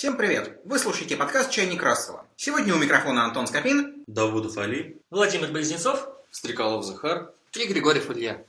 Всем привет! Вы слушаете подкаст «Чайник Рассела». Сегодня у микрофона Антон Скопин, Давудов Али, Владимир Близнецов, Стрекалов Захар и Григорьев Илья.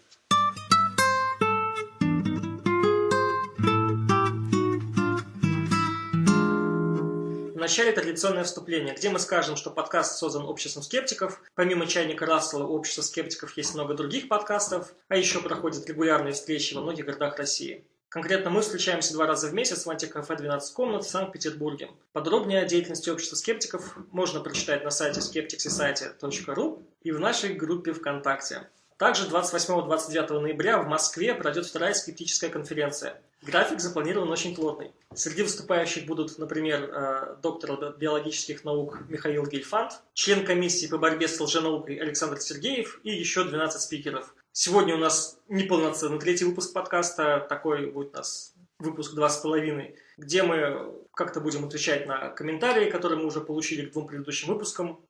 В начале традиционное вступление, где мы скажем, что подкаст создан обществом скептиков. Помимо «Чайника Рассела» у общества скептиков есть много других подкастов, а еще проходят регулярные встречи во многих городах России. Конкретно мы встречаемся два раза в месяц в антикафе «12 комнат» в Санкт-Петербурге. Подробнее о деятельности общества скептиков можно прочитать на сайте skepticsociety.ru и в нашей группе ВКонтакте. Также 28-29 ноября в Москве пройдет вторая скептическая конференция. График запланирован очень плотный. Среди выступающих будут, например, э, доктор биологических наук Михаил Гельфанд, член комиссии по борьбе с лженаукой Александр Сергеев и еще 12 спикеров – Сегодня у нас неполноценный третий выпуск подкаста, такой будет у нас выпуск два с половиной, где мы как-то будем отвечать на комментарии, которые мы уже получили к двум предыдущим выпускам.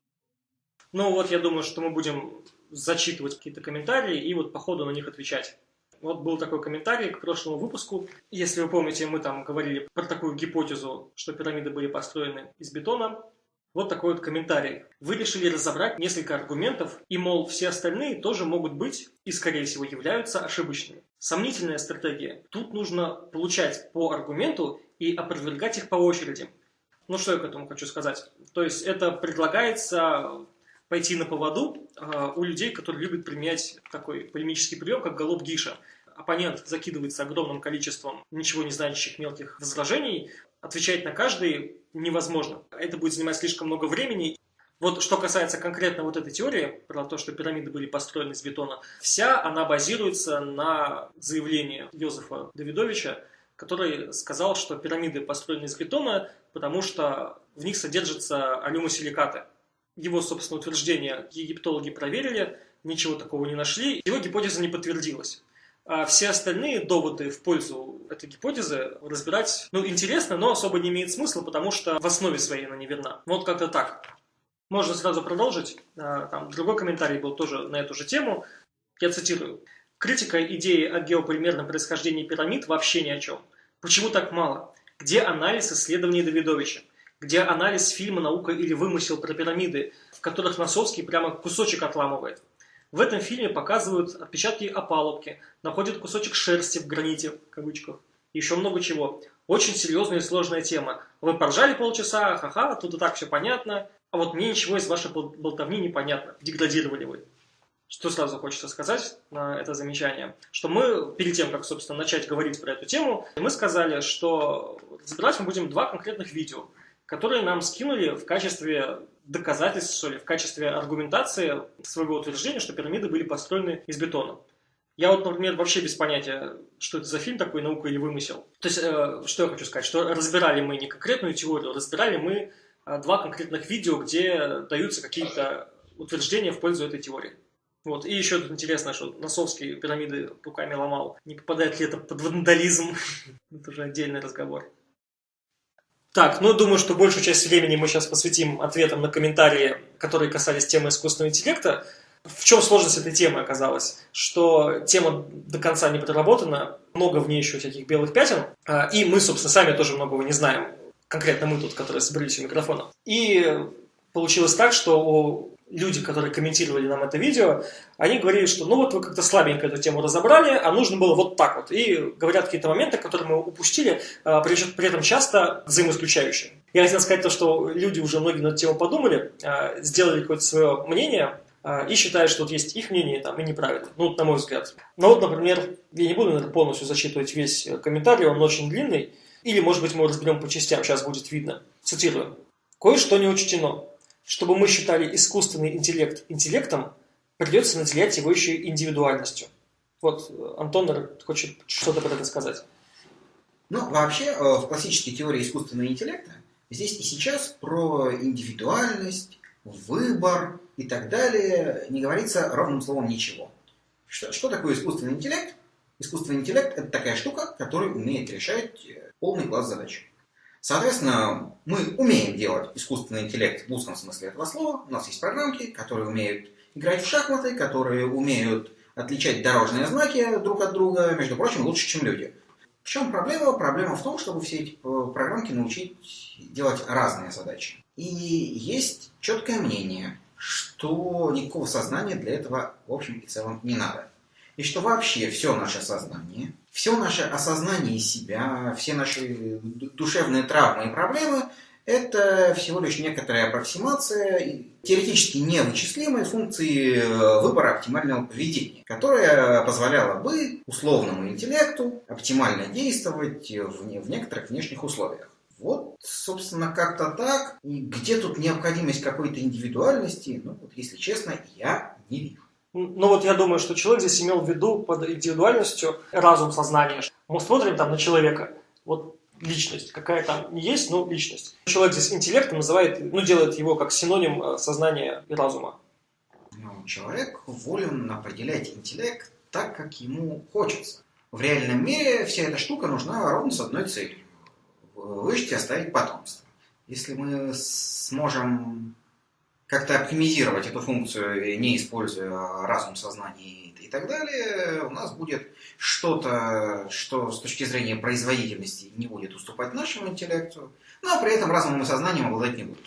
Ну вот, я думаю, что мы будем зачитывать какие-то комментарии и вот по ходу на них отвечать. Вот был такой комментарий к прошлому выпуску. Если вы помните, мы там говорили про такую гипотезу, что пирамиды были построены из бетона. Вот такой вот комментарий. Вы решили разобрать несколько аргументов, и, мол, все остальные тоже могут быть и, скорее всего, являются ошибочными. Сомнительная стратегия. Тут нужно получать по аргументу и опровергать их по очереди. Ну, что я к этому хочу сказать? То есть, это предлагается пойти на поводу э, у людей, которые любят применять такой полемический прием, как голуб Гиша. Оппонент закидывается огромным количеством ничего не значащих мелких возражений, отвечать на каждый невозможно. Это будет занимать слишком много времени. Вот что касается конкретно вот этой теории, про то, что пирамиды были построены из бетона, вся она базируется на заявлении Йозефа Давидовича, который сказал, что пирамиды построены из бетона, потому что в них содержатся алюмосиликаты. Его, собственно, утверждение египтологи проверили, ничего такого не нашли, его гипотеза не подтвердилась. А все остальные доводы в пользу этой гипотезы разбирать, ну, интересно, но особо не имеет смысла, потому что в основе своей она неверна. Вот как-то так. Можно сразу продолжить. А, там другой комментарий был тоже на эту же тему. Я цитирую. Критика идеи о геополимерном происхождении пирамид вообще ни о чем. Почему так мало? Где анализ исследований Давидовича? Где анализ фильма «Наука или вымысел» про пирамиды, в которых Носовский прямо кусочек отламывает? В этом фильме показывают отпечатки опалубки, находят кусочек шерсти в граните, в кавычках, и еще много чего. Очень серьезная и сложная тема. Вы поржали полчаса, ха-ха, тут и так все понятно, а вот мне ничего из вашей болтовни не понятно. Деградировали вы. Что сразу хочется сказать на это замечание? Что мы, перед тем, как, собственно, начать говорить про эту тему, мы сказали, что разбирать мы будем два конкретных видео, которые нам скинули в качестве доказательств, что ли, в качестве аргументации своего утверждения, что пирамиды были построены из бетона. Я вот, например, вообще без понятия, что это за фильм такой, наука или вымысел. То есть, э, что я хочу сказать, что разбирали мы не конкретную теорию, разбирали мы э, два конкретных видео, где даются какие-то утверждения в пользу этой теории. Вот. И еще тут интересно, что Носовский пирамиды руками ломал. Не попадает ли это под вандализм? это уже отдельный разговор. Так, ну, думаю, что большую часть времени мы сейчас посвятим ответам на комментарии, которые касались темы искусственного интеллекта. В чем сложность этой темы оказалась? Что тема до конца не проработана, много в ней еще всяких белых пятен, а, и мы, собственно, сами тоже многого не знаем. Конкретно мы тут, которые собрались у микрофона. И получилось так, что у люди, которые комментировали нам это видео, они говорили, что ну вот вы как-то слабенько эту тему разобрали, а нужно было вот так вот. И говорят какие-то моменты, которые мы упустили, а, при этом часто взаимоисключающие. Я хотел сказать то, что люди уже многие на эту тему подумали, а, сделали какое-то свое мнение, а, и считают, что вот есть их мнение там и неправильно. Ну, вот, на мой взгляд. Ну вот, например, я не буду наверное, полностью зачитывать весь комментарий, он очень длинный. Или, может быть, мы разберем по частям, сейчас будет видно. Цитирую. Кое-что не учтено. Чтобы мы считали искусственный интеллект интеллектом, придется наделять его еще индивидуальностью. Вот Антон хочет что-то про это сказать. Ну, вообще, э, в классической теории искусственного интеллекта здесь и сейчас про индивидуальность, выбор и так далее не говорится ровным словом ничего. Что, что такое искусственный интеллект? Искусственный интеллект – это такая штука, которая умеет решать э, полный класс задач. Соответственно, мы умеем делать искусственный интеллект в узком смысле этого слова. У нас есть программки, которые умеют играть в шахматы, которые умеют отличать дорожные знаки друг от друга, между прочим, лучше, чем люди. В чем проблема? Проблема в том, чтобы все эти э, программки научить делать разные задачи. И есть четкое мнение, что никакого сознания для этого в общем и целом не надо. И что вообще все наше сознание, все наше осознание себя, все наши душевные травмы и проблемы – это всего лишь некоторая аппроксимация теоретически невычислимой функции э, выбора оптимального поведения, которая позволяла бы условному интеллекту оптимально действовать в, некоторых внешних условиях. Вот, собственно, как-то так. И где тут необходимость какой-то индивидуальности, ну, вот, если честно, я не вижу. Ну вот я думаю, что человек здесь имел в виду под индивидуальностью разум, сознание. Мы смотрим там на человека, вот личность, какая там есть, но личность. Человек здесь интеллектом называет, ну делает его как синоним э, сознания и разума. Ну, человек волен определять интеллект так, как ему хочется. В реальном мире вся эта штука нужна ровно с одной целью выжить и оставить потомство. Если мы сможем как-то оптимизировать эту функцию, не используя разум, сознание и так далее, у нас будет что-то, что с точки зрения производительности не будет уступать нашему интеллекту, но при этом разумом и сознанием обладать не будет.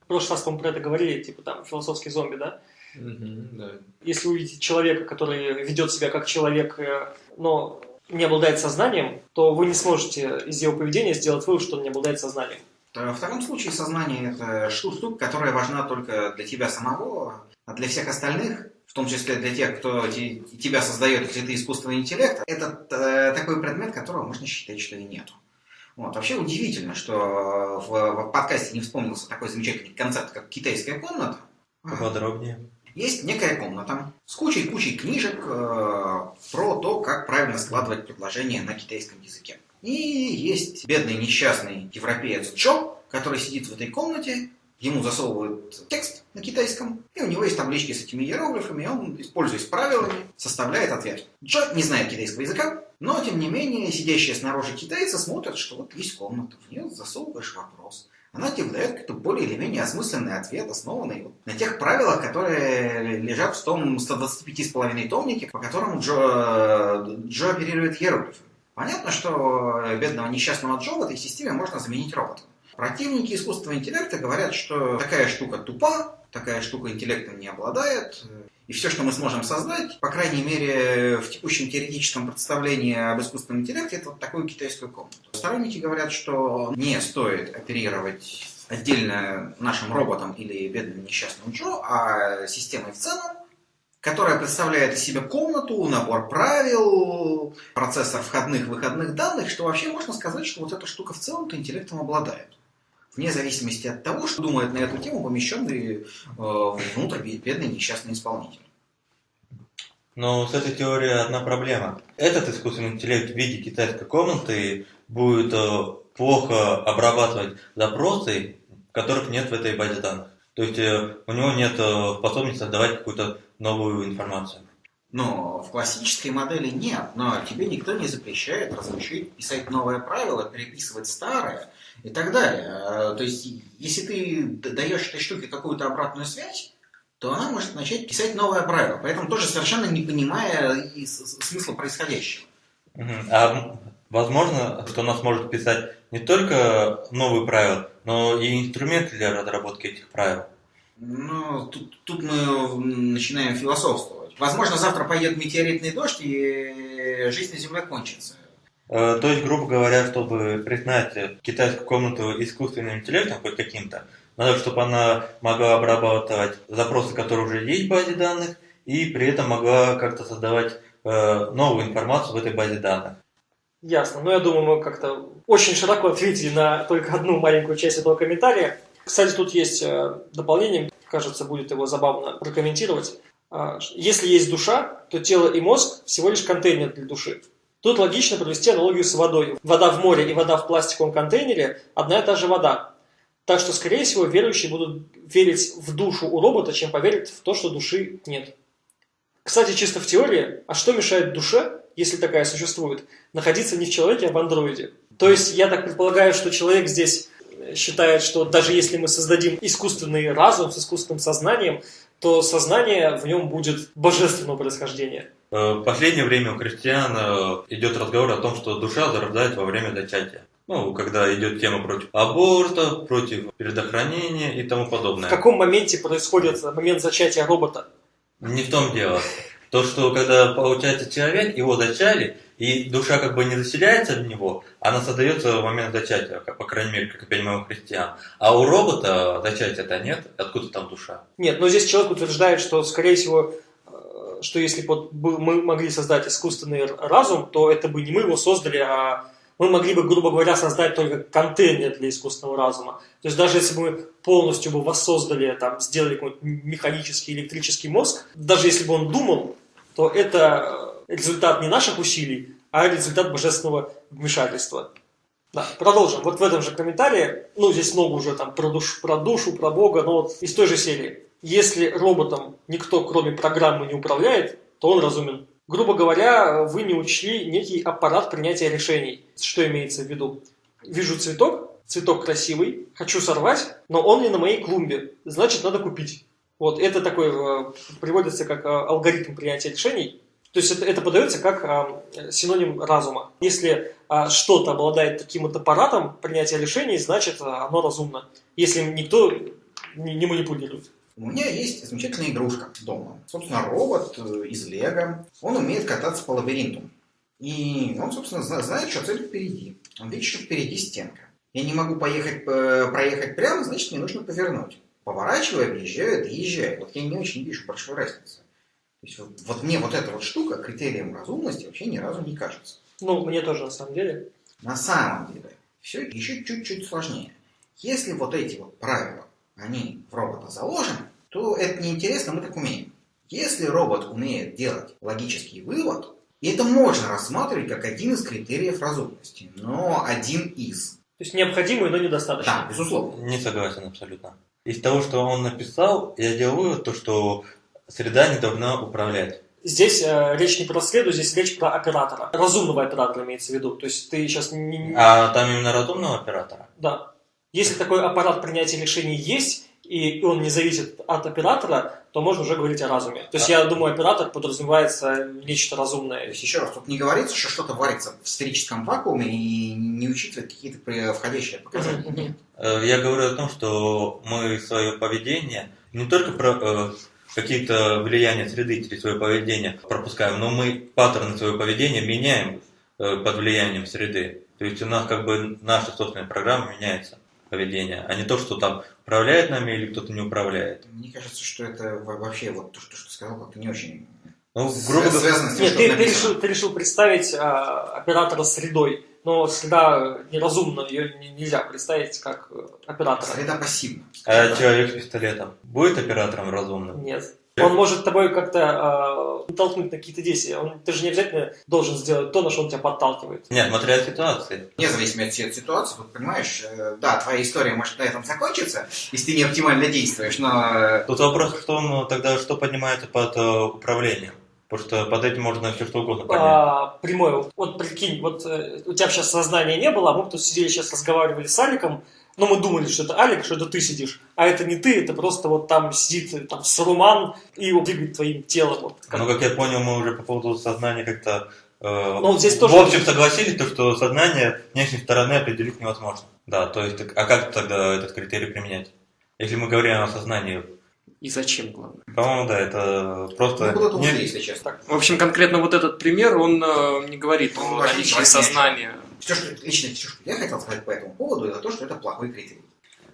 В прошлый раз, по-моему, про это говорили, типа там философский зомби, да? Угу, да. Если увидите человека, который ведет себя как человек, э, но не обладает сознанием, то вы не сможете из его поведения сделать вывод, что он не обладает сознанием. В втором случае сознание – это штука, которая важна только для тебя самого, а для всех остальных, в том числе для тех, кто тебя создает, если ты искусственный интеллект, это э, такой предмет, которого можно считать, что и нету. Вот. Вообще удивительно, что в, в подкасте не вспомнился такой замечательный концепт, как китайская комната. Подробнее. Есть некая комната с кучей-кучей книжек э, про то, как правильно складывать предложения на китайском языке. И есть бедный несчастный европеец Джо, который сидит в этой комнате, ему засовывают текст на китайском, и у него есть таблички с этими иероглифами, и он, используясь правилами, составляет ответ. Джо не знает китайского языка, но, тем не менее, сидящие снаружи китайцы смотрят, что вот есть комната, в нее засовываешь вопрос она тебе выдает какой-то более или менее осмысленный ответ, основанный вот на тех правилах, которые лежат в том 125,5 томнике, по которому Джо, Джо оперирует иероглифами. Понятно, что бедного несчастного Джо в этой системе можно заменить роботом. Противники искусственного интеллекта говорят, что такая штука тупа, такая штука интеллектом не обладает, и все, что мы сможем создать, по крайней мере, в текущем теоретическом представлении об искусственном интеллекте, это вот такую китайскую комнату. Сторонники говорят, что не стоит оперировать отдельно нашим роботом или бедным несчастным Джо, а системой в целом, которая представляет из себя комнату, набор правил, процессор входных-выходных данных, что вообще можно сказать, что вот эта штука в целом-то интеллектом обладает. Вне зависимости от того, что думает на эту тему помещенный э, внутрь бедный несчастный исполнитель. Но с этой теорией одна проблема. Этот искусственный интеллект в виде китайской комнаты будет э, плохо обрабатывать запросы, которых нет в этой базе данных. То есть э, у него нет э, способности создавать какую-то новую информацию. Но в классической модели нет. Но тебе никто не запрещает разрешить писать новое правило, переписывать старое и так далее. То есть, если ты даешь этой штуке какую-то обратную связь, то она может начать писать новое правило, поэтому тоже совершенно не понимая смысла происходящего. А возможно, что она сможет писать не только новые правила, но и инструменты для разработки этих правил? Ну, тут, тут мы начинаем философствовать. Возможно, завтра пойдет метеоритный дождь, и жизнь на Земле кончится. Э, то есть, грубо говоря, чтобы признать китайскую комнату искусственным интеллектом хоть каким-то, надо, чтобы она могла обрабатывать запросы, которые уже есть в базе данных, и при этом могла как-то создавать э, новую информацию в этой базе данных. Ясно. Ну, я думаю, мы как-то очень широко ответили на только одну маленькую часть этого комментария. Кстати, тут есть э, дополнение, кажется, будет его забавно прокомментировать. А, если есть душа, то тело и мозг всего лишь контейнер для души. Тут логично провести аналогию с водой. Вода в море и вода в пластиковом контейнере – одна и та же вода. Так что, скорее всего, верующие будут верить в душу у робота, чем поверят в то, что души нет. Кстати, чисто в теории, а что мешает душе, если такая существует, находиться не в человеке, а в андроиде? То есть, я так предполагаю, что человек здесь считает, что даже если мы создадим искусственный разум с искусственным сознанием, то сознание в нем будет божественного происхождения. Э, В последнее время у христиан э, идет разговор о том, что душа зарождается во время зачатия. Ну, когда идет тема против аборта, против предохранения и тому В подобное. каком моменте происходит момент зачатия робота? Не в том дело. То, что когда получается человек, его зачали, и душа как бы не заселяется в него, она создается в момент зачатия, как, по крайней мере, как я понимаю, у христиан. А у робота зачатия-то нет, откуда там душа? Нет, но здесь человек утверждает, что, скорее всего, э, что если бы мы могли создать искусственный разум, то это бы не мы его создали, а мы могли бы, грубо говоря, создать только контейнер для искусственного разума. То есть даже если бы мы полностью бы воссоздали, там, сделали какой-нибудь механический электрический мозг, даже если бы он думал, то это э, результат не наших усилий, а результат божественного вмешательства. Да, продолжим. Вот в этом же комментарии, ну, здесь много уже там про, душ- про душу, про Бога, но вот из той же серии. Если роботом никто, кроме программы, не управляет, то он разумен. Грубо говоря, вы не учли некий аппарат принятия решений. Что имеется в виду? Вижу цветок, цветок красивый, хочу сорвать, но он не на моей клумбе, значит, надо купить. Вот, это такой, э, приводится как э, алгоритм принятия решений. То есть это, это подается как э, синоним разума. Если э, что-то обладает таким вот аппаратом принятия решений, значит, э, оно разумно. Если никто не, не манипулирует. У меня есть замечательная игрушка дома. Собственно, робот э, из Лего. Он умеет кататься по лабиринту. И он, собственно, зна- знает, что цель впереди. Он видит, что впереди стенка. Я не могу поехать, э, проехать прямо, значит, мне нужно повернуть. Поворачиваю, объезжаю, доезжаю. Вот я не очень вижу большой разницы. То есть вот, вот мне вот эта вот штука критерием разумности вообще ни разу не кажется. Ну, мне тоже, на самом деле. На самом деле, все еще чуть-чуть сложнее. Если вот эти вот правила, они в робота заложены, то это неинтересно, мы так умеем. Если робот умеет делать логический вывод, и это можно рассматривать как один из критериев разумности, но один из. То есть необходимый, но недостаточно. Да, безусловно. Не согласен абсолютно. Из того, что он написал, я делаю вывод, то, что среда не должна управлять. Здесь э, речь не про среду, здесь речь про оператора. Разумного оператора имеется в виду. То есть ты сейчас не... не- А там именно разумного оператора? Да. Если такой аппарат принятия решений есть, и он не зависит от оператора, то можно уже говорить о разуме. То есть я думаю, оператор подразумевается нечто То разумное. есть еще раз, тут не говорится, что что-то варится в сферическом вакууме и не учитывает какие-то входящие. Нет. Э, Я говорю о том, что мы свое поведение не только про э, какие-то влияния среды через свое поведение пропускаем, но мы паттерны своего поведения меняем э, под влиянием среды. То есть у нас как бы наша собственная программа меняется поведение, а не то, что там управляет нами или кто-то не управляет. Мне кажется, что это во- вообще вот то, что, что ты сказал, как-то не очень Ну, грубо говоря, связано с тем, Нет, ты, ты решил, ты решил представить а, оператора средой, но среда неразумна, ее не- нельзя представить как э, оператора. Среда пассивна. а человек с пистолетом будет оператором разумным? Нет. Он может тобой как-то э, толкнуть на какие-то действия. Он, ты же не обязательно должен сделать то, на что он тебя подталкивает. Нет, смотря от ситуации. Вне зависимости от ситуации, вот понимаешь, э, да, твоя история может на этом закончиться, если ты не оптимально действуешь, но э, Тут вопрос в том, ну, тогда что поднимается под э, управлением. Потому что под этим можно все что угодно поднять. А, прямой. Вот прикинь, вот э, у тебя сейчас сознания не было, а мы тут сидели сейчас разговаривали с Аликом, но мы думали, что это Алик, что это ты сидишь. А это не ты, это просто вот там сидит там Саруман и двигает твоим телом. Вот, как- Ну, как я понял, мы уже по поводу сознания как-то э, вот здесь тоже- в общем согласились, то, что сознание внешней стороны определить невозможно. Да, то есть, так- а как тогда этот критерий применять? Если мы говорим о сознании, И зачем, главное? по-моему, да, это просто... куда-то не- если честно. В общем, конкретно вот этот пример, он э, не говорит Ну, о вообще наличии сознания. Все, что, лично все, что я хотел сказать по этому поводу, это то, что это плохой критерий.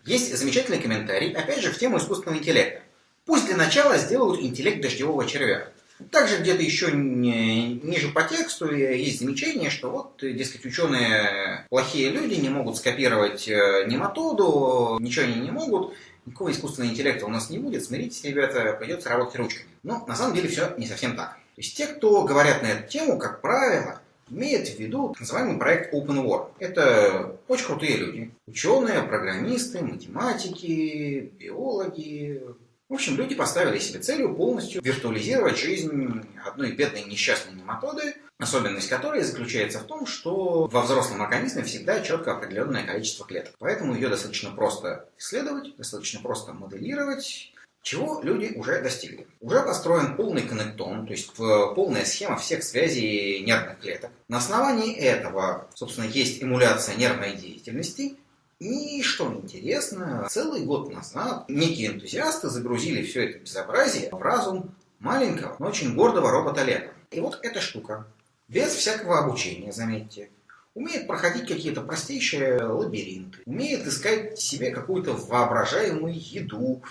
Есть замечательный комментарий, опять же, в тему искусственного интеллекта. Пусть для начала сделают интеллект дождевого червя. Также где-то еще ни- ниже по тексту есть замечание, что вот, дескать, ученые плохие люди не могут скопировать э, нематоду, ничего они не могут, никакого искусственного интеллекта у нас не будет, смиритесь, ребята, придется работать ручками. Но на самом деле все не совсем так. То есть те, кто говорят на эту тему, как правило, имеет в виду так называемый проект Open World. Это очень крутые люди. Ученые, программисты, математики, биологи. В общем, люди поставили себе целью полностью виртуализировать жизнь одной бедной несчастной нематоды, особенность которой заключается в том, что во взрослом организме всегда четко определенное количество клеток. Поэтому ее достаточно просто исследовать, достаточно просто моделировать, Чего люди уже достигли? Уже построен полный коннектом, то есть э, полная схема всех связей нервных клеток. На основании этого, собственно, есть эмуляция нервной деятельности. И, что интересно, целый год назад некие энтузиасты загрузили все это безобразие в разум маленького, но очень гордого робота Лего. И вот эта штука, без всякого обучения, заметьте, умеет проходить какие-то простейшие лабиринты, умеет искать себе какую-то воображаемую еду.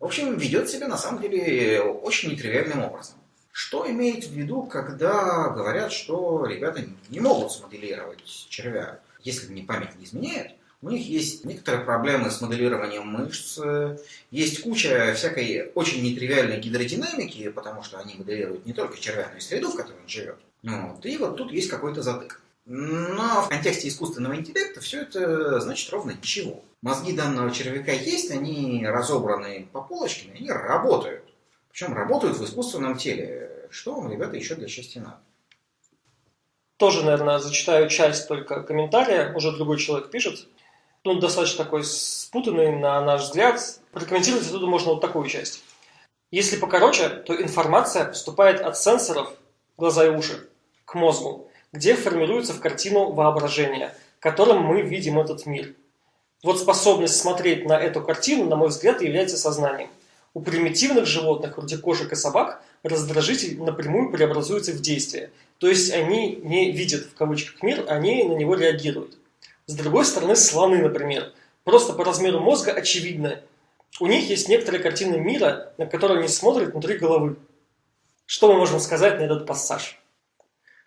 В общем, ведет себя на самом деле очень нетривиальным образом. Что имеет в виду, когда говорят, что ребята не могут смоделировать червя? Если мне память не изменяет, у них есть некоторые проблемы с моделированием мышц, есть куча всякой очень нетривиальной гидродинамики, потому что они моделируют не только червя, но и среду, в которой он живет. Вот. И вот тут есть какой-то затык. Но в контексте искусственного интеллекта все это значит ровно ничего. Мозги данного червяка есть, они разобраны по полочкам, они работают. Причем работают в искусственном теле. Что вам, ребята, еще для счастья надо? Тоже, наверное, зачитаю часть только комментария. Уже другой человек пишет. Он достаточно такой спутанный, на наш взгляд. Прокомментировать оттуда можно вот такую часть. Если покороче, то информация поступает от сенсоров, глаза и уши, к мозгу где формируется в картину воображение, которым мы видим этот мир. Вот способность смотреть на эту картину, на мой взгляд, является сознанием. У примитивных животных, вроде кошек и собак, раздражитель напрямую преобразуется в действие. То есть они не видят, в кавычках, мир, они на него реагируют. С другой стороны, слоны, например. Просто по размеру мозга очевидно. У них есть некоторые картины мира, на которые они смотрят внутри головы. Что мы можем сказать на этот пассаж?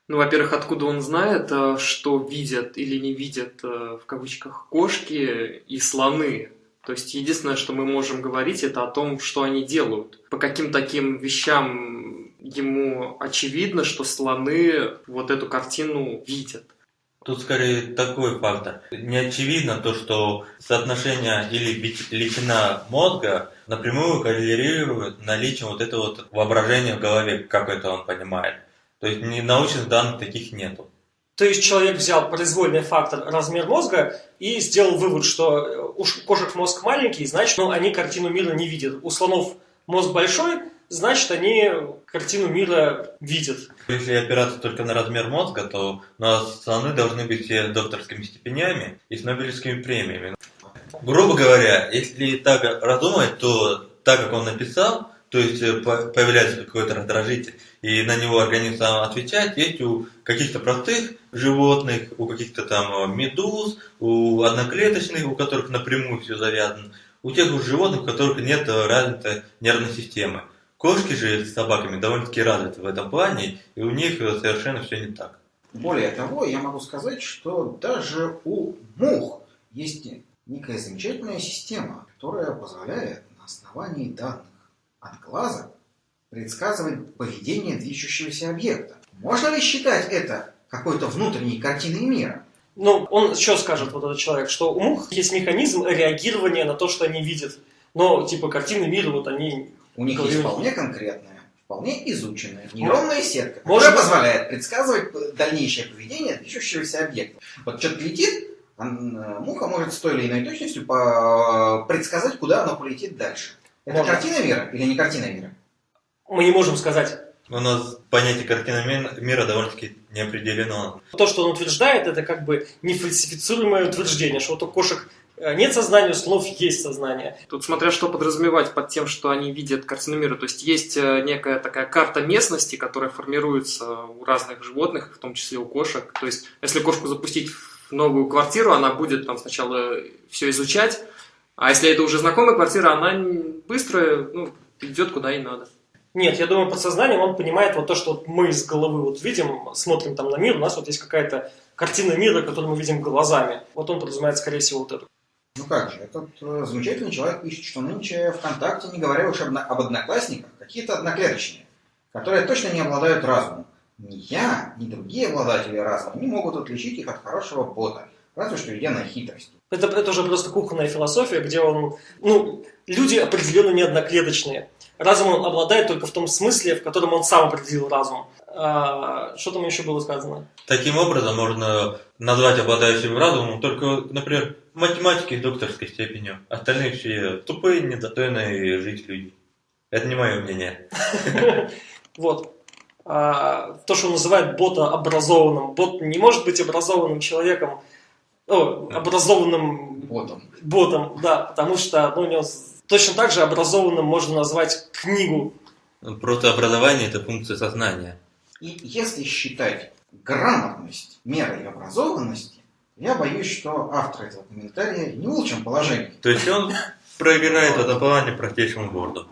Ну, во-первых, откуда он знает, э, что видят или не видят, э, в кавычках, кошки и слоны. То есть единственное, что мы можем говорить, это о том, что они делают. По каким таким вещам ему очевидно, что слоны вот эту картину видят. Тут скорее такой фактор. Не очевидно то, что соотношение или величина мозга напрямую коррелирует наличием вот этого вот воображения в голове, как это он понимает. То есть научных данных таких нету. То есть человек взял произвольный фактор размер мозга и сделал вывод, что э, у кошек мозг маленький, значит, ну, они картину мира не видят. У слонов мозг большой, значит, они картину мира видят. Если опираться только на размер мозга, то у нас слоны должны быть все докторскими степенями и с Нобелевскими премиями. Грубо говоря, если так разумать, то так, как он написал, то есть э, появляется какой-то раздражитель, и на него организм сам отвечает, есть у каких-то простых животных, у каких-то там э, медуз, у одноклеточных, у которых напрямую все завязано, у тех у животных, у которых нет э, развитой нервной системы. Кошки же с собаками довольно-таки развиты в этом плане, и у них совершенно все не так. Более того, я могу сказать, что даже у мух есть некая замечательная система, которая позволяет на основании данных от глаза предсказывает поведение движущегося объекта. Можно ли считать это какой-то внутренней картиной мира? Ну, он еще скажет, вот этот человек, что у мух есть механизм реагирования на то, что они видят. Но, типа, картины мира, вот они... У них есть вполне конкретная, вполне изученная нейронная сетка, которая Может... позволяет предсказывать дальнейшее поведение движущегося объекта. Вот что-то летит, э, муха может с той или иной точностью предсказать, куда оно полетит дальше. Это Можно. картина мира или не картина мира? Мы не можем сказать. У нас понятие картины мира довольно-таки не определено. То, что он утверждает, это как бы нефальсифицируемое утверждение, что вот у кошек э, нет сознания, у слонов есть сознание. Тут смотря что подразумевать под тем, что они видят картину мира. То есть есть э, некая такая карта местности, которая формируется у разных животных, в том числе у кошек. То есть если кошку запустить в новую квартиру, она будет там сначала все изучать, а если это уже знакомая квартира, она быстро ну, идет куда ей надо. Нет, я думаю, подсознанием он понимает вот то, что вот мы из головы вот видим, смотрим там на мир, у нас вот есть какая-то картина мира, которую мы видим глазами. Вот он подразумевает, скорее всего, вот эту. Ну как же, этот э, замечательный человек пишет, что нынче ВКонтакте, не говоря уж об, об одноклассниках, какие-то одноклеточные, которые точно не обладают разумом. Ни я, ни другие обладатели разума не могут отличить их от хорошего бота, разве что идя на хитрость. Это, это уже просто кухонная философия, где он... Ну, люди определенно не одноклеточные. Разум он обладает только в том смысле, в котором он сам определил разум. А, что там еще было сказано? Таким образом можно назвать обладающим разумом только, например, математики с докторской степенью. Остальные все тупые, недостойные жить люди. Это не мое мнение. Вот. А, то, что он называет бота образованным. Бот не может быть образованным человеком, образованным Ботом. ботом, да, потому что ну, у него точно так же образованным можно назвать книгу. Просто образование – это функция сознания. И если считать грамотность мерой образованности, я боюсь, что автор этого комментария не в лучшем положении. То есть он проиграет в этом плане простейшему борду.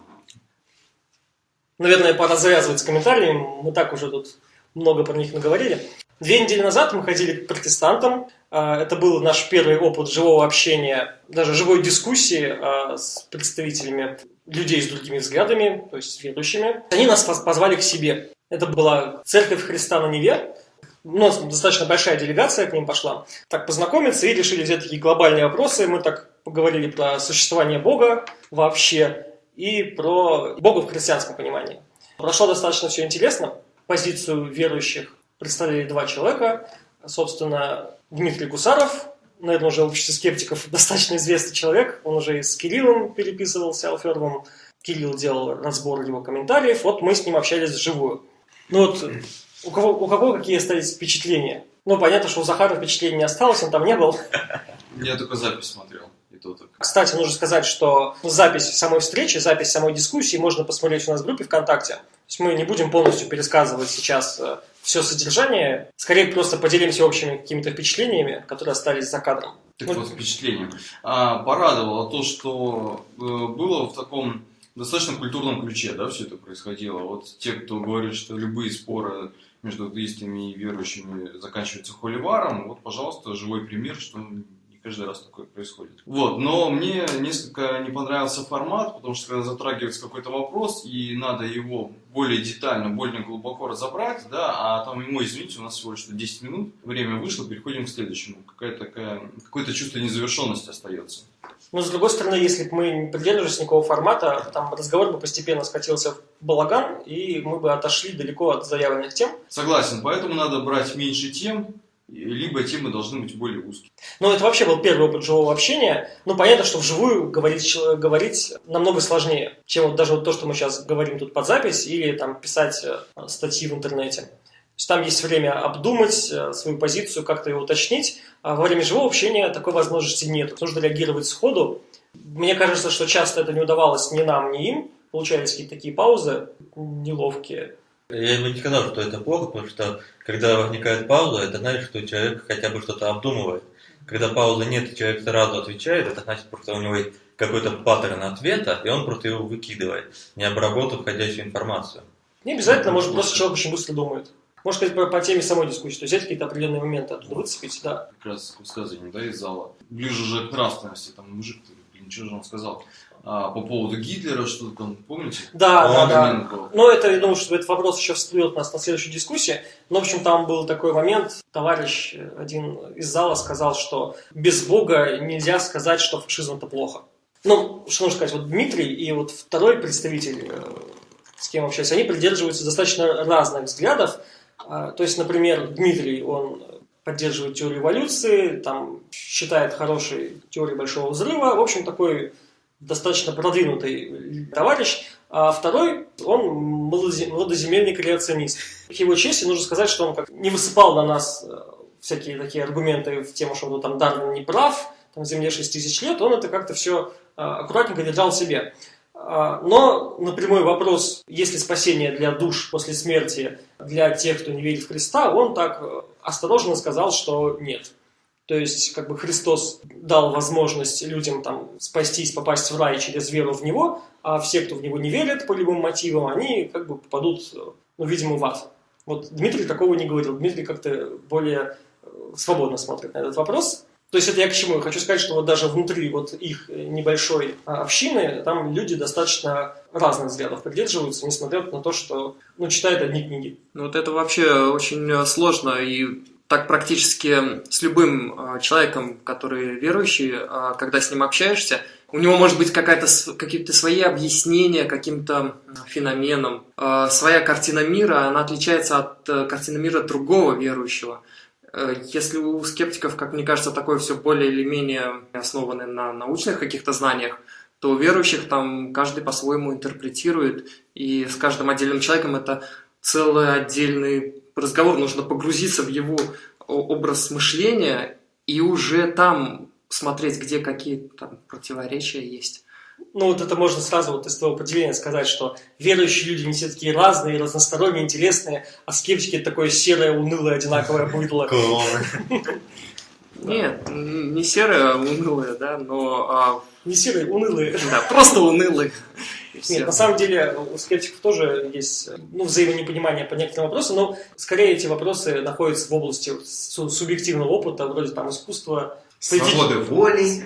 Наверное, пора завязывать с комментариями, мы так уже тут много про них наговорили. Две недели назад мы ходили к протестантам. А, Это был наш первый опыт живого общения, даже живой дискуссии а, с представителями людей с другими взглядами, то есть с верующими. Они нас поз- позвали к себе. Это была церковь Христа на Неве. У нас достаточно большая делегация к ним пошла. Так познакомиться и решили взять такие глобальные вопросы. Мы так поговорили про существование Бога вообще и про Бога в христианском понимании. Прошло достаточно все интересно. Позицию верующих представляли два человека. Собственно, Дмитрий Гусаров, наверное, уже в обществе скептиков достаточно известный человек. Он уже и с Кириллом переписывался, Алферовым. Кирилл делал разбор его комментариев. Вот мы с ним общались вживую. Ну вот, у кого, у кого какие остались впечатления? Ну, понятно, что у Захара впечатлений не осталось, он там не был. Я только запись смотрел, и то так. Кстати, нужно сказать, что запись самой встречи, запись самой дискуссии можно посмотреть у нас в группе ВКонтакте. То есть мы не будем полностью пересказывать сейчас все содержание, скорее просто поделимся общими какими-то впечатлениями, которые остались за кадром. Так Ну, вот, впечатление. А, порадовало то, что э, было в таком достаточно культурном ключе, да, все это происходило. Вот те, кто говорит, что любые споры между атеистами и верующими заканчиваются холиваром, вот, пожалуйста, живой пример, что каждый раз такое происходит. Вот, но мне несколько не понравился формат, потому что когда затрагивается какой-то вопрос, и надо его более детально, более глубоко разобрать, да, а там ему, извините, у нас всего лишь 10 минут, время вышло, переходим к следующему. Такая, какое-то чувство незавершенности остается. Но, с другой стороны, если бы мы не придерживались никакого формата, там разговор бы постепенно скатился в балаган, и мы бы отошли далеко от заявленных тем. Согласен, поэтому надо брать меньше тем, либо темы должны быть более узкие. Но это вообще был первый опыт живого общения. Ну, понятно, что вживую говорить, говорить намного сложнее, чем вот даже вот то, что мы сейчас говорим тут под запись, или там писать э, статьи в интернете. То есть там есть время обдумать э, свою позицию, как-то ее уточнить. А во время живого общения такой возможности нет. Нужно реагировать сходу. Мне кажется, что часто это не удавалось ни нам, ни им. Получались какие-то такие паузы неловкие. Я бы не сказал, что это плохо, потому что когда возникает пауза, это значит, что человек хотя бы что-то обдумывает. Когда паузы нет, и человек сразу отвечает, это значит, просто у него есть какой-то паттерн ответа, и он просто его выкидывает, не обработав входящую информацию. Не обязательно, может, просто человек очень быстро думает. Может сказать по, по теме самой дискуссии, то есть взять какие-то определенные моменты оттуда выцепить, да. Как раз высказывание, да, из зала. Ближе уже к нравственности, там мужик, блин, что же он сказал? А, по поводу Гитлера, что-то там, помните? Да, да, да. Был. Но это, я думаю, что этот вопрос еще всплывет у нас на следующей дискуссии. Но, в общем, там был такой момент. Товарищ один из зала сказал, что без Бога нельзя сказать, что фашизм это плохо. Ну, что нужно сказать, вот Дмитрий и вот второй представитель, э, с кем общаюсь, они придерживаются достаточно разных взглядов. А, То есть, например, Дмитрий, он поддерживает теорию эволюции, там считает хорошей теорией большого взрыва. В общем, такой достаточно продвинутый товарищ. А второй, он молодоземельный креационист. К его чести нужно сказать, что он как не высыпал на нас э, всякие такие аргументы в тему, что ну, там Дарвин не прав, там Земле 6 тысяч лет, он это как-то все аккуратненько держал себе. А, Но на прямой вопрос, есть ли спасение для душ после смерти для тех, кто не верит в Христа, он так э, осторожно сказал, что нет. То есть, как бы Христос дал возможность людям там спастись, попасть в рай через веру в Него, а все, кто в Него не верят по любым мотивам, они как бы попадут, ну, видимо, в ад. Вот Дмитрий такого не говорил. Дмитрий как-то более э, свободно смотрит на этот вопрос. То есть это я к чему? Я хочу сказать, что вот даже внутри вот их небольшой а, общины, там люди достаточно разных взглядов придерживаются, несмотря на то, что ну, читают одни книги. Ну вот это вообще очень э, сложно и так практически с любым э, человеком, который верующий, э, когда с ним общаешься, у него может быть какие-то свои объяснения каким-то феноменам. Э, Своя картина мира, она отличается от э, картины мира другого верующего. Э, Если у скептиков, как мне кажется, такое все более или менее основано на научных каких-то знаниях, то у верующих там каждый по-своему интерпретирует, и с каждым отдельным человеком это целый отдельный разговор, нужно погрузиться в его образ мышления и уже там смотреть, где какие там противоречия есть. Ну, вот это можно сразу вот из твоего определения сказать, что верующие люди не все такие разные, разносторонние, интересные, а скептики такое серое, унылое, одинаковое быдло. Нет, не серое, а унылое, да, но... А... Не серые, унылые. Да, просто унылые. Нет, на самом деле у скептиков тоже есть ну, взаимонепонимание по некоторым вопросам, но скорее эти вопросы находятся в области субъективного опыта, вроде там искусства, Свободы воли.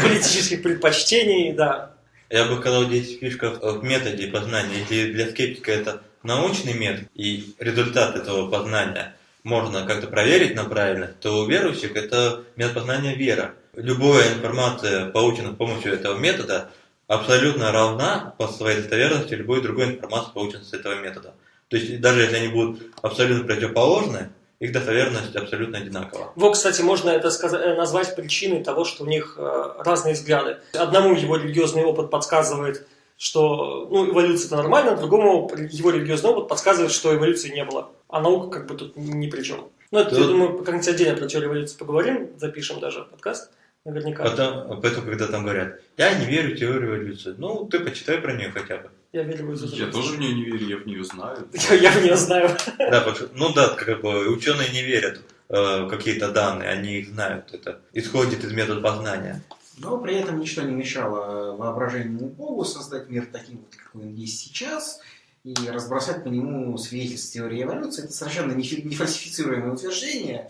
Политических предпочтений, да. Я бы сказал, здесь фишка в методе познания. Если для скептика это научный метод, и результат этого познания можно как-то проверить на правильность, то у верующих это метод познания вера. Любая информация, полученная с помощью этого метода, абсолютно равна по своей достоверности любой другой информации, полученной с этого метода. То есть даже если они будут абсолютно противоположны, их достоверность абсолютно одинакова. Вот, кстати, можно это сказать, э, назвать причиной того, что у них э, разные взгляды. Одному его религиозный опыт подсказывает, что ну, эволюция это нормально, другому его религиозный опыт подсказывает, что эволюции не было. А наука как бы тут ни при чем. Ну, это, Тут... я думаю, как-нибудь отдельно про теорию эволюции поговорим, запишем даже подкаст. Наверняка. Потом, поэтому, когда там говорят, я не верю в теорию эволюции, ну, ты почитай про нее хотя бы. Я верю в эволюцию. Я тоже в нее не верю, я в нее знаю. Я в нее знаю. Да, ну да, как бы ученые не верят в какие-то данные, они их знают, это исходит из метода познания. Но при этом ничто не мешало воображению Богу создать мир таким, вот, какой он есть сейчас, и разбросать по нему свидетельства теории эволюции. Это совершенно не фальсифицируемое утверждение,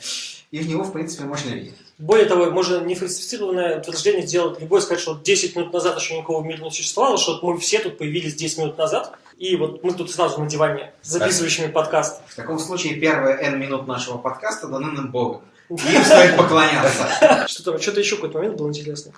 и в него, в принципе, можно верить. Более того, можно нефальсифицированное утверждение сделать любой, сказать, что 10 минут назад еще никакого мира не существовало, что мы все тут появились 10 минут назад, и вот мы тут сразу на диване, записывающими подкаст. В таком случае первые N минут нашего подкаста даны нам Богом. Им стоит поклоняться. Что там, что-то еще какой-то момент был интересный.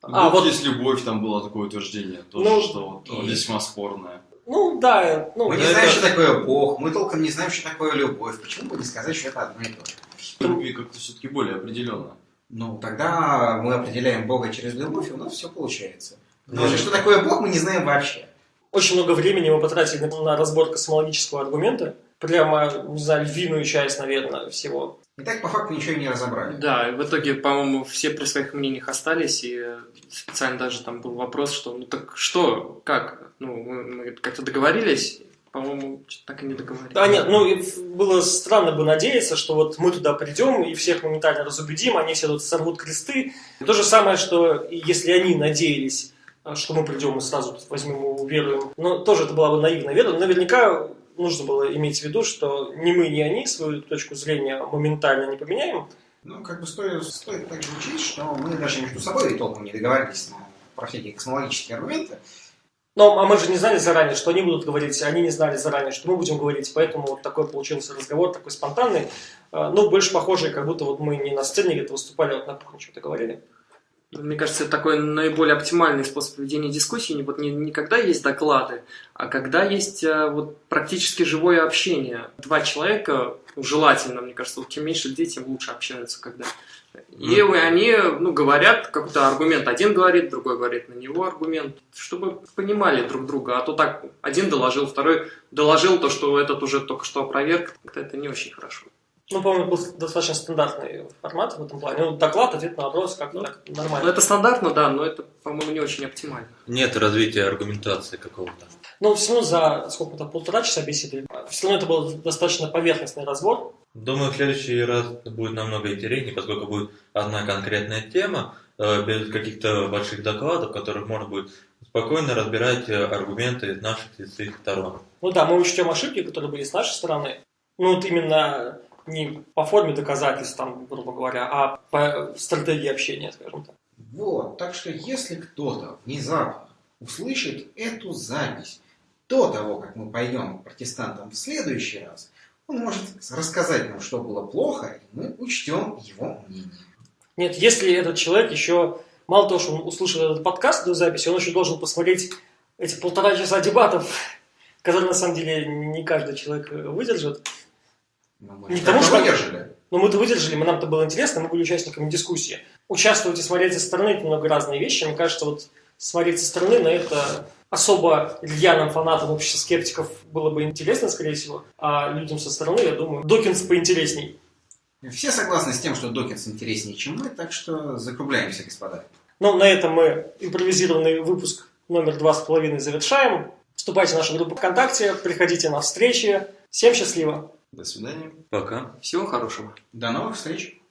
А, вот есть любовь, там было такое утверждение, тоже, ну, что вот, весьма спорное. Ну, да. Ну, мы не знаем, что такое Бог, мы толком не знаем, что такое любовь. Почему бы не сказать, что это одно и то же? Любви как-то все-таки более определенно. Ну, тогда мы определяем Бога через любовь, и у нас все получается. Но же, что такое Бог, мы не знаем вообще. Очень много времени мы потратили на разбор космологического аргумента. Прямо, не знаю, львиную часть, наверное, всего. И так по факту ничего и не разобрали. Да, и в итоге, по-моему, все при своих мнениях остались, и специально даже там был вопрос, что ну так что, как? Ну, мы, мы как-то договорились, по-моему, так и не договорились. Да, нет, ну, было странно бы надеяться, что вот мы туда придем и всех моментально разубедим, они все тут сорвут кресты. И то же самое, что если они надеялись, что мы придем и сразу возьмем и уверуем, но тоже это была бы наивная вера. Наверняка нужно было иметь в виду, что ни мы, ни они свою точку зрения моментально не поменяем. Ну, как бы стоит, стоит также учить, что мы даже между собой толком не договаривались про всякие космологические аргументы. Но а мы же не знали заранее, что они будут говорить, они не знали заранее, что мы будем говорить, поэтому вот такой получился разговор, такой спонтанный, а, ну, больше похожий, как будто вот мы не на сцене где-то выступали, а вот на кухне что-то говорили. Мне кажется, это такой наиболее оптимальный способ ведения дискуссии. Вот не, не когда есть доклады, а когда есть а, вот, практически живое общение. Два человека, желательно, мне кажется, вот чем меньше людей, тем лучше общаются, когда и mm. они ну, говорят какой-то аргумент. Один говорит, другой говорит на него аргумент, чтобы понимали друг друга. А то так, один доложил, второй доложил то, что этот уже только что опроверг. Это не очень хорошо. Ну, по-моему, был достаточно стандартный формат в этом плане. Ну, доклад, ответ на вопрос, как ну, так, нормально. Ну, это стандартно, да, но это, по-моему, не очень оптимально. Нет развития аргументации какого-то. Ну, все равно за сколько-то полтора часа беседы. Все равно это был достаточно поверхностный разбор. Думаю, в следующий раз будет намного интереснее, поскольку будет одна конкретная тема, э, без каких-то больших докладов, в которых можно будет спокойно разбирать э, аргументы из наших и своих сторон. Ну да, мы учтем ошибки, которые были с нашей стороны. Ну вот именно не по форме доказательств, там, грубо говоря, а по стратегии общения, скажем так. Вот, так что если кто-то внезапно услышит эту запись до того, как мы пойдем к протестантам в следующий раз, он может рассказать нам, что было плохо, и мы учтем его мнение. Нет, если этот человек еще, мало того, что он услышал этот подкаст до записи, он еще должен посмотреть эти полтора часа дебатов, которые на самом деле не каждый человек выдержит. Мы не потому, что выдержали. Но мы-то выдержали, мы нам-то было интересно, мы были участниками дискуссии. Участвовать и смотреть со стороны – это много разные вещи. Мне кажется, вот смотреть со стороны, на это особо рьяным фанатам общества скептиков было бы интересно, скорее всего, а людям со стороны, я думаю, Докинс поинтересней. Все согласны с тем, что Докинс интереснее, чем мы, так что закругляемся, господа. Ну, на этом мы импровизированный выпуск номер два с половиной завершаем. Вступайте в нашу группу ВКонтакте, приходите на встречи. Всем счастливо! До свидания. Пока. Всего хорошего. До новых встреч!